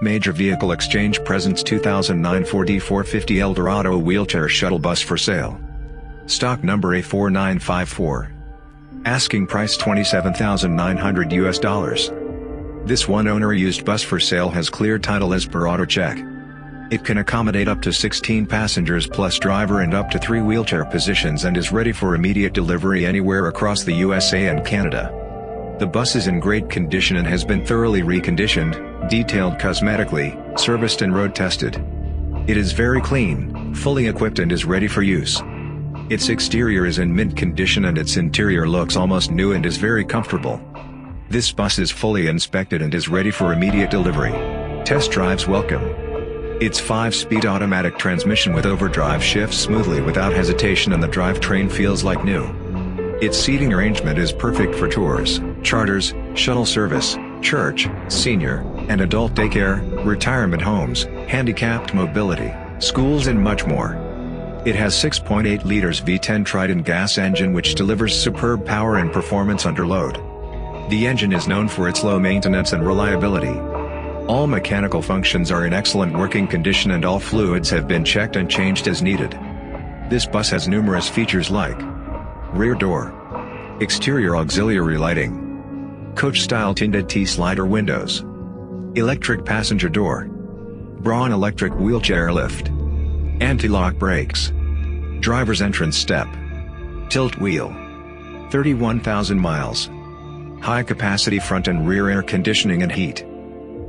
Major Vehicle Exchange presents 2009 Ford E450 Eldorado wheelchair shuttle bus for sale. Stock number A4954. Asking price 27,900 US dollars. This one owner used bus for sale has clear title as per AutoCheck. It can accommodate up to 16 passengers plus driver and up to 3 wheelchair positions and is ready for immediate delivery anywhere across the USA and Canada. The bus is in great condition and has been thoroughly reconditioned, detailed cosmetically, serviced and road tested. It is very clean, fully equipped and is ready for use. Its exterior is in mint condition and its interior looks almost new and is very comfortable. This bus is fully inspected and is ready for immediate delivery. Test drives welcome. Its 5-speed automatic transmission with overdrive shifts smoothly without hesitation and the drivetrain feels like new. Its seating arrangement is perfect for tours, charters, shuttle service, church, senior, and adult daycare, retirement homes, handicapped mobility, schools and much more. It has 6.8 liters V10 Triton gas engine which delivers superb power and performance under load. The engine is known for its low maintenance and reliability. All mechanical functions are in excellent working condition and all fluids have been checked and changed as needed. This bus has numerous features like Rear door. Exterior auxiliary lighting. Coach-style tinted T-slider windows. Electric passenger door. Braun electric wheelchair lift. Anti-lock brakes. Driver's entrance step. Tilt wheel. 31,000 miles. High capacity front and rear air conditioning and heat.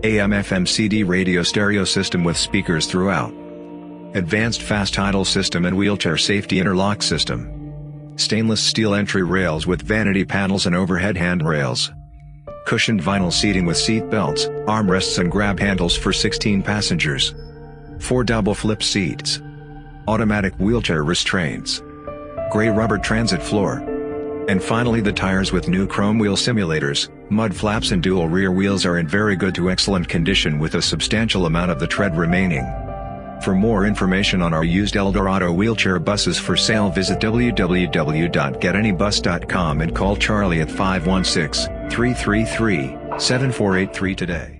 AM FM CD radio stereo system with speakers throughout. Advanced fast idle system and wheelchair safety interlock system. Stainless steel entry rails with vanity panels and overhead handrails. Cushioned vinyl seating with seat belts, armrests and grab handles for 16 passengers. 4 double flip seats. Automatic wheelchair restraints. Gray rubber transit floor. And finally the tires with new chrome wheel simulators, mud flaps and dual rear wheels are in very good to excellent condition with a substantial amount of the tread remaining. For more information on our used Eldorado wheelchair buses for sale visit www.getanybus.com and call Charlie at 516-333-7483 today.